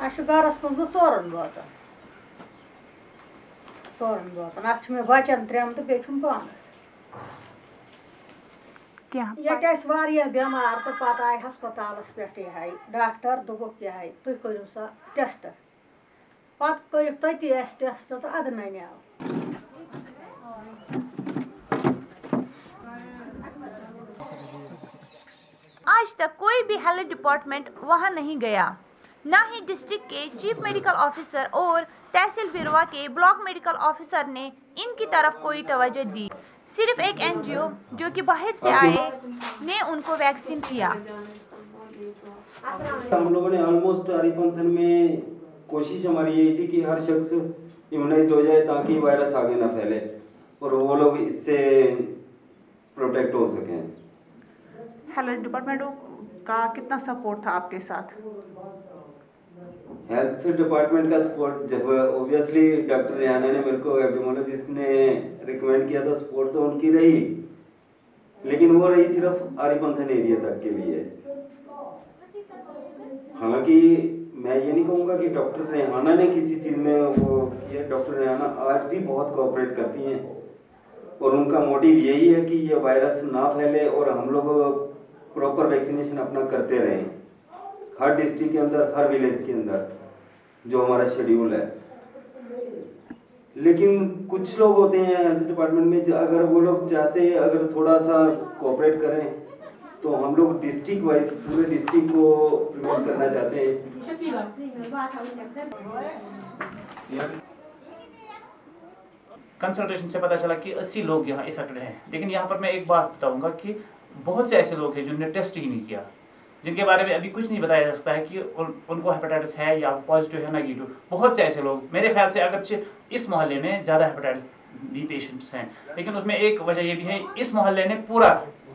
अस gross मज बह ोरन रोजान ोरन रोजान अ बचन त्रेन तो बेम पानस क्या ये बेमार तो पत आय हस्पताल पे डॉक्टर यह तुम करो सा टेस्ट तती टेस्ट तो अद नन्याव आज तक कोई भी हेल्थ डिपार्टमेंट वहाँ नहीं गया न ही डिस्ट्रिक्ट के चीफ मेडिकल ऑफिसर और तहसील बिरवा के ब्लॉक मेडिकल ऑफिसर ने इनकी तरफ़ कोई तवज्जो दी। सिर्फ़ एक एनजीओ जो कि बाहर से आए ने उनको वैक्सीन किया। हम लोगों ने ऑलमोस्ट हरिपंथन में कोशिश हमारी यही थी कि हर शख्स इम्यूनाइज हो जाए ताकि वायरस आगे ना फैले और वो लोग इससे प्रोटेक्ट हो सकें। हेल्थ डिपार्टमेंट का कितना सपोर्ट था आपके साथ? हेल्थ डिपार्टमेंट का सपोर्ट जब ऑब्वियसली डॉक्टर रियाना ने मेरे को एपिडोमोलॉजिस्ट ने रिकमेंड किया था सपोर्ट तो उनकी रही। लेकिन वो रही सिर्फ़ आरिपंथन एरिया तक के लिए। हालाँकि मैं ये नहीं कहूँगा कि डॉक्टर रेहाना ने किसी चीज़ में वो किया। डॉक्टर रेहाना आज भी बहुत कोऑपरेट करती हैं। और उनका मोटिव यही है कि ये वायरस ना फैले और हम लोग प्रॉपर वैक्सीनेशन अपना करते रहें। हर डिस्ट्रिक्ट के अंदर, हर विलेज के अंदर। जो हमारा शेड्यूल है। लेकिन कुछ लोग होते हैं हेल्थ डिपार्टमेंट में अगर वो लोग चाहते हैं, अगर थोड़ा सा कोऑपरेट करें तो हम लोग डिस्ट्रिक्ट वाइज पूरे डिस्ट्रिक्ट को प्रमोट करना चाहते हैं। कंसल्टेशन से पता चला कि 80 लोग यहाँ इफेक्टेड हैं। लेकिन यहाँ पर मैं एक बात बताऊँगा कि बहुत से ऐसे लोग हैं जिन्होंने टेस्ट ही नहीं किया। जिनके बारे में अभी कुछ नहीं बताया जा सकता है कि उन, उनको हेपेटाइटिस है या पॉजिटिव है नेगेटिव बहुत से ऐसे लोग मेरे ख्याल से अगर इस मोहल्ले में ज़्यादा हेपेटाइटिस बी पेशेंट्स हैं। लेकिन उसमें एक वजह ये भी है इस मोहल्ले ने पूरा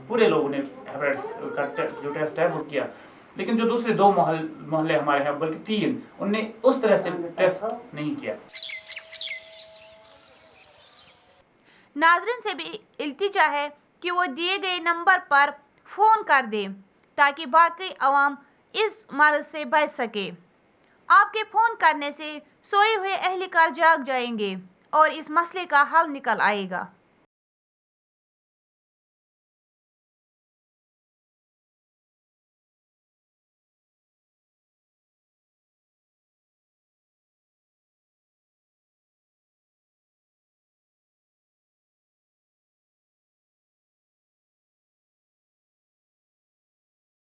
पूरे लोगों ने हेपेटाइटिस का जो टेस्ट है वो किया। लेकिन जो दूसरे दो मोहल मोहल्ले हमारे हैं बल्कि तीन उनने उस तरह से टेस्ट नहीं किया। नाजरन से भी इल्तिजा है कि वो दिए गए नंबर पर फ़ोन कर दें। ताकि बाकी आवाम इस मर्ज से बच सके। आपके फ़ोन करने से सोए हुए अहलकार जाग जाएँगे और इस मसले का हल निकल आएगा।